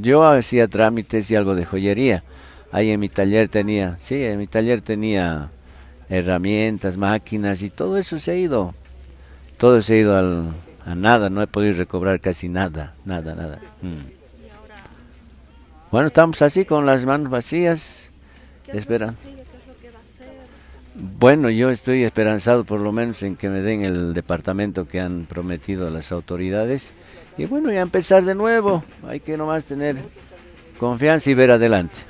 Yo hacía trámites y algo de joyería. Ahí en mi taller tenía, sí, en mi taller tenía herramientas, máquinas y todo eso se ha ido. Todo se ha ido al, a nada, no he podido recobrar casi nada, nada, nada. Mm. Bueno, estamos así con las manos vacías, esperando. Bueno, yo estoy esperanzado por lo menos en que me den el departamento que han prometido las autoridades. Y bueno, ya empezar de nuevo. Hay que nomás tener confianza y ver adelante.